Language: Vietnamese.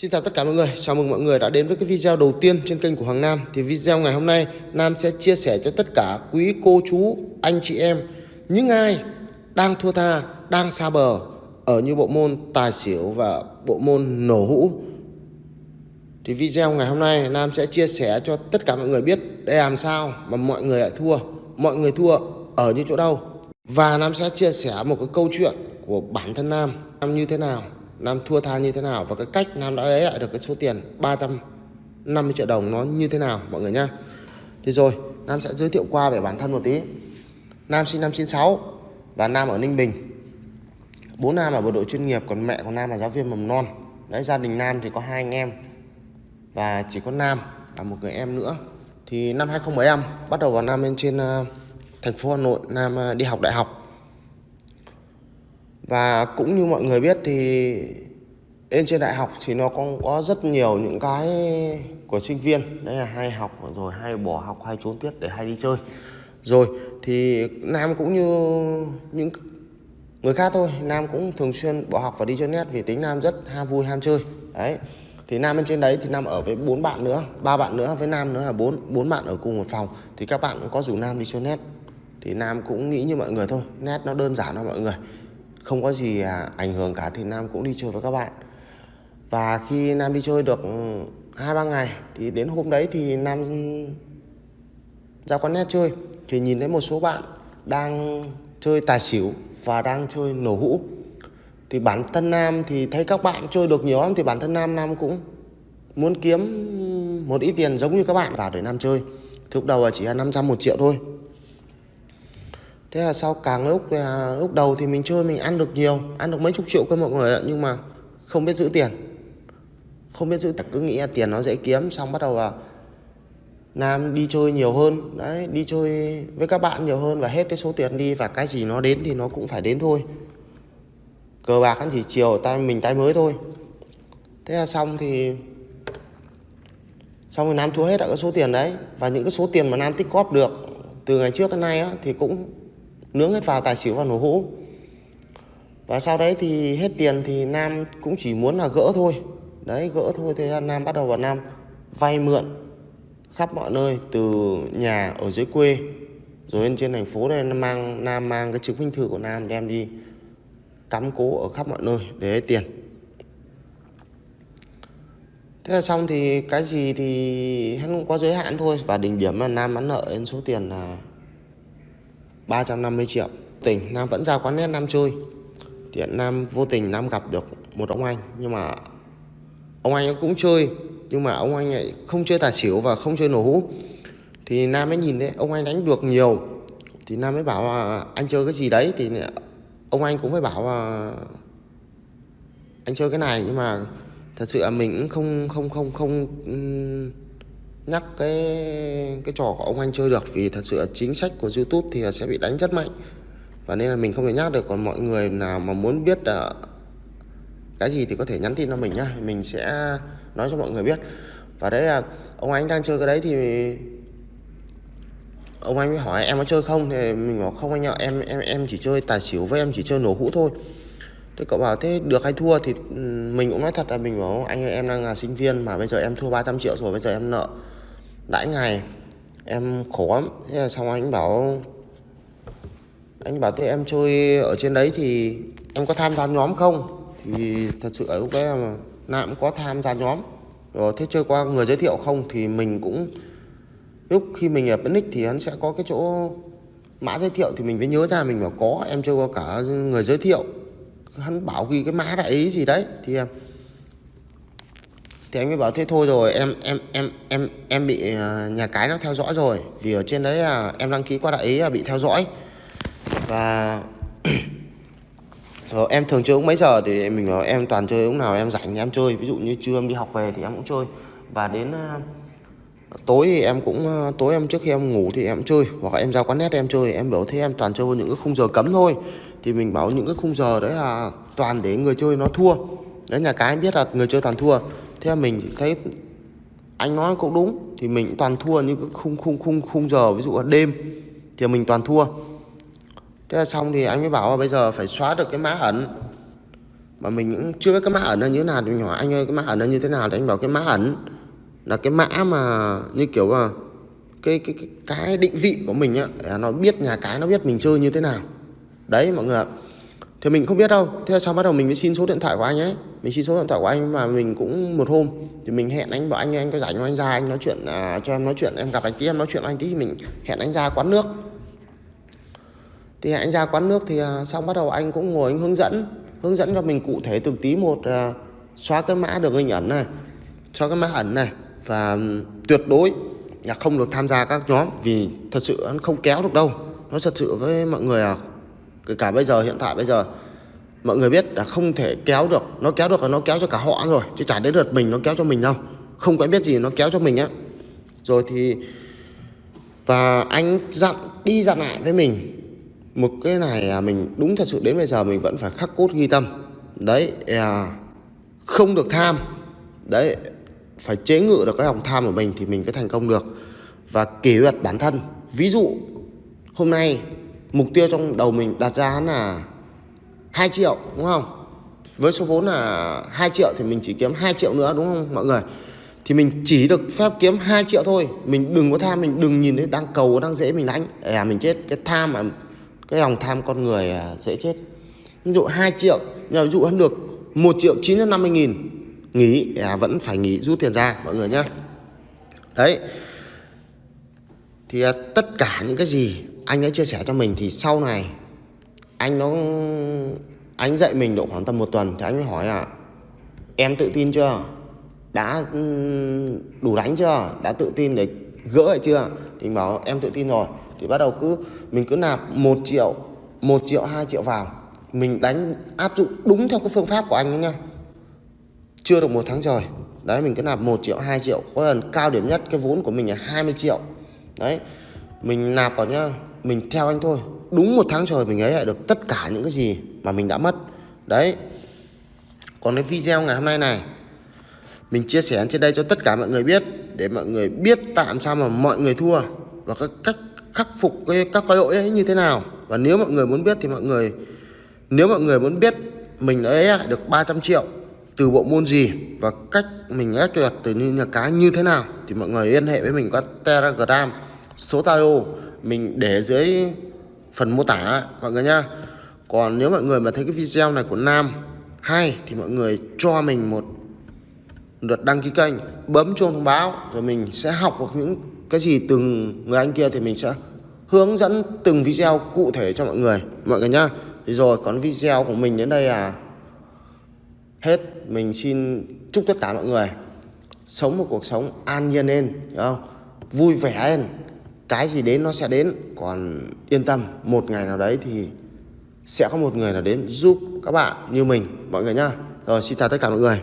Xin chào tất cả mọi người, chào mừng mọi người đã đến với cái video đầu tiên trên kênh của Hoàng Nam. Thì video ngày hôm nay Nam sẽ chia sẻ cho tất cả quý cô chú, anh chị em Những ai đang thua tha, đang xa bờ Ở như bộ môn tài xỉu và bộ môn nổ hũ. Thì video ngày hôm nay Nam sẽ chia sẻ cho tất cả mọi người biết Để làm sao mà mọi người lại thua Mọi người thua ở như chỗ đâu. Và Nam sẽ chia sẻ một cái câu chuyện của bản thân Nam. Nam như thế nào? Nam thua tha như thế nào và cái cách Nam đã lấy lại được cái số tiền 350 triệu đồng nó như thế nào mọi người nhá. Thì rồi, Nam sẽ giới thiệu qua về bản thân một tí. Nam sinh năm 96 và Nam ở Ninh Bình. Bố Nam là bộ đội chuyên nghiệp còn mẹ của Nam là giáo viên mầm non. Đấy gia đình Nam thì có hai anh em và chỉ có Nam và một người em nữa. Thì năm 2015 bắt đầu vào Nam lên trên uh, thành phố Hà Nội Nam uh, đi học đại học và cũng như mọi người biết thì lên trên đại học thì nó cũng có rất nhiều những cái của sinh viên. Đấy là hay học rồi, hay bỏ học, hay trốn tiết để hay đi chơi. Rồi thì nam cũng như những người khác thôi, nam cũng thường xuyên bỏ học và đi chơi net vì tính nam rất ham vui, ham chơi. Đấy, thì nam bên trên đấy thì nam ở với bốn bạn nữa, ba bạn nữa, với nam nữa là bốn bốn bạn ở cùng một phòng. Thì các bạn cũng có rủ nam đi chơi net. Thì nam cũng nghĩ như mọi người thôi, net nó đơn giản thôi mọi người không có gì à, ảnh hưởng cả thì Nam cũng đi chơi với các bạn. Và khi Nam đi chơi được ừ, hai ba ngày thì đến hôm đấy thì Nam ra quán net chơi. Thì nhìn thấy một số bạn đang chơi tài xỉu và đang chơi nổ hũ. Thì bản thân Nam thì thấy các bạn chơi được nhiều lắm, thì bản thân Nam Nam cũng muốn kiếm một ít tiền giống như các bạn vào để Nam chơi. Thì lúc đầu là chỉ là 500 một triệu thôi thế là sau càng lúc là lúc đầu thì mình chơi mình ăn được nhiều ăn được mấy chục triệu cơ mọi người ạ nhưng mà không biết giữ tiền. Không biết giữ cứ nghĩ là tiền nó dễ kiếm xong bắt đầu là Nam đi chơi nhiều hơn đấy đi chơi với các bạn nhiều hơn và hết cái số tiền đi và cái gì nó đến thì nó cũng phải đến thôi. Cờ bạc ăn chỉ chiều tay mình tay mới thôi. Thế là xong thì xong rồi Nam thua hết cả cái số tiền đấy. Và những cái số tiền mà Nam tích góp được từ ngày trước đến nay á, thì cũng nướng hết vào tài xỉu và nổ hũ. Và sau đấy thì hết tiền thì Nam cũng chỉ muốn là gỡ thôi. Đấy, gỡ thôi thế Nam bắt đầu vào Nam vay mượn khắp mọi nơi, từ nhà ở dưới quê, rồi lên trên thành phố đây, Nam mang Nam mang cái chứng minh thư của Nam đem đi cắm cố ở khắp mọi nơi để lấy tiền. Thế là xong thì cái gì thì hắn cũng có giới hạn thôi. Và đỉnh điểm là Nam bán nợ đến số tiền là 350 triệu. Tình, Nam vẫn ra quán nét Nam chơi. Thì Nam vô tình Nam gặp được một ông anh, Nhưng mà Ông anh cũng chơi, Nhưng mà ông anh ấy không chơi tài xỉu và không chơi nổ hũ. Thì Nam mới nhìn đấy Ông anh đánh được nhiều. Thì Nam mới bảo là anh chơi cái gì đấy? Thì ông anh cũng phải bảo là Anh chơi cái này, Nhưng mà thật sự là mình cũng không không không không nhắc cái cái trò của ông anh chơi được. Vì thật sự chính sách của YouTube thì sẽ bị đánh rất mạnh. Và nên là mình không thể nhắc được. Còn mọi người nào mà muốn biết là cái gì thì có thể nhắn tin cho mình nhá. Mình sẽ nói cho mọi người biết. Và đấy là ông anh đang chơi cái đấy thì ông anh mới hỏi em có chơi không? Thì mình bảo không anh ạ em em em chỉ chơi tài xỉu với em chỉ chơi nổ hũ thôi. Thế cậu bảo thế được hay thua thì ừ, mình cũng nói thật là mình bảo anh ơi, em đang là sinh viên mà bây giờ em thua 300 triệu rồi bây giờ em nợ đãi ngày, em khổ lắm. Thế là xong anh bảo anh bảo thế em chơi ở trên đấy thì em có tham gia nhóm không? Thì thật sự ở lúc đấy mà nam cũng có tham gia nhóm. Rồi thế chơi qua người giới thiệu không thì mình cũng, lúc khi mình ở bên nick thì hắn sẽ có cái chỗ mã giới thiệu thì mình mới nhớ ra mình bảo có, em chơi qua cả người giới thiệu. Hắn bảo ghi cái mã đại ý gì đấy, thì em thì anh mới bảo thế thôi rồi, em em em em em bị à, nhà cái nó theo dõi rồi. Vì ở trên đấy là em đăng ký qua đại ý là bị theo dõi. Và rồi ờ, em thường chơi uống mấy giờ thì mình bảo em toàn chơi lúc nào em rảnh thì em chơi. Ví dụ như trưa em đi học về thì em cũng chơi. Và đến à, tối thì em cũng à, tối em trước khi em ngủ thì em chơi. Hoặc là em ra quán net em chơi. Em bảo thế em toàn chơi vào những cái khung giờ cấm thôi. Thì mình bảo những cái khung giờ đấy là toàn để người chơi nó thua. Đấy, nhà cái em biết là người chơi toàn thua thế mình thấy anh nói cũng đúng thì mình toàn thua những cái khung khung khung khung giờ ví dụ là đêm thì mình toàn thua. Thế là xong thì anh mới bảo là bây giờ phải xóa được cái mã ẩn. Mà mình cũng chưa biết cái mã ẩn là như thế nào thì mình hỏi anh ơi cái mã ẩn là như thế nào? Thì anh bảo cái mã ẩn là cái mã mà như kiểu là cái cái cái, cái định vị của mình á nó biết nhà cái nó biết mình chơi như thế nào. Đấy mọi người ạ thì mình không biết đâu. Thế sau bắt đầu mình mới xin số điện thoại của anh ấy. Mình xin số điện thoại của anh và mình cũng một hôm. Thì mình hẹn anh bảo anh anh có rảnh không? Anh ra anh nói chuyện à, cho em nói chuyện. Em gặp anh tí em nói chuyện anh tí mình hẹn anh ra quán nước. Thì hẹn anh ra quán nước thì à, xong bắt đầu anh cũng ngồi anh hướng dẫn hướng dẫn cho mình cụ thể từng tí một à, xóa cái mã đường hình ẩn này xóa cái mã ẩn này và tuyệt đối là không được tham gia các nhóm vì thật sự nó không kéo được đâu. Nó thật sự với mọi người à cả bây giờ hiện tại bây giờ mọi người biết là không thể kéo được. Nó kéo được là nó kéo cho cả họ rồi chứ chả đến lượt mình nó kéo cho mình đâu. Không quen biết gì nó kéo cho mình á. Rồi thì và anh dặn đi dặn lại với mình. Một cái này là mình đúng thật sự đến bây giờ mình vẫn phải khắc cốt ghi tâm. Đấy à, không được tham. Đấy phải chế ngự được cái lòng tham của mình thì mình mới thành công được. Và kỷ luật bản thân. Ví dụ hôm nay mục tiêu trong đầu mình đặt ra là 2 triệu đúng không? Với số vốn là 2 triệu thì mình chỉ kiếm 2 triệu nữa đúng không mọi người? Thì mình chỉ được phép kiếm 2 triệu thôi. Mình đừng có tham mình đừng nhìn thấy đang cầu đang dễ mình đánh à mình chết. Cái tham mà cái lòng tham con người à, dễ chết. Ví dụ 2 triệu nhưng ví dụ hơn được 1 triệu 950 nghìn nghỉ. À, vẫn phải nghỉ rút tiền ra mọi người nhé đấy thì à, tất cả những cái gì anh đã chia sẻ cho mình thì sau này anh nó, anh dạy mình độ khoảng tầm một tuần thì anh mới hỏi là, em tự tin chưa? Đã đủ đánh chưa? Đã tự tin để gỡ lại chưa? Thì anh bảo, em tự tin rồi. Thì bắt đầu cứ, mình cứ nạp một triệu một triệu, hai triệu vào. Mình đánh, áp dụng đúng theo cái phương pháp của anh ấy nha. Chưa được một tháng trời. Đấy, mình cứ nạp một triệu, hai triệu. Có lần cao điểm nhất cái vốn của mình là 20 triệu đấy, mình nạp vào nhá, mình theo anh thôi. Đúng một tháng trời mình ấy lại được tất cả những cái gì mà mình đã mất. Đấy. Còn cái video ngày hôm nay này, mình chia sẻ trên đây cho tất cả mọi người biết, để mọi người biết tạm sao mà mọi người thua và các cách khắc phục cái, các cái lỗi ấy như thế nào. Và nếu mọi người muốn biết thì mọi người, nếu mọi người muốn biết mình ấy được 300 triệu từ bộ môn gì và cách mình ép tuyệt từ như nhà cái như thế nào thì mọi người liên hệ với mình qua telegram số Zalo mình để dưới phần mô tả, mọi người nhá. Còn nếu mọi người mà thấy cái video này của Nam hay thì mọi người cho mình một lượt đăng ký kênh, bấm chuông thông báo rồi mình sẽ học được những cái gì từng người anh kia thì mình sẽ hướng dẫn từng video cụ thể cho mọi người mọi người nhá. Thì rồi, còn video của mình đến đây là hết. Mình xin chúc tất cả mọi người sống một cuộc sống an nhiên lên không? Vui vẻ lên cái gì đến nó sẽ đến. Còn yên tâm, một ngày nào đấy thì sẽ có một người nào đến giúp các bạn như mình, mọi người nhá. Rồi, xin chào tất cả mọi người.